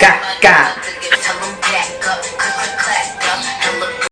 Got, got.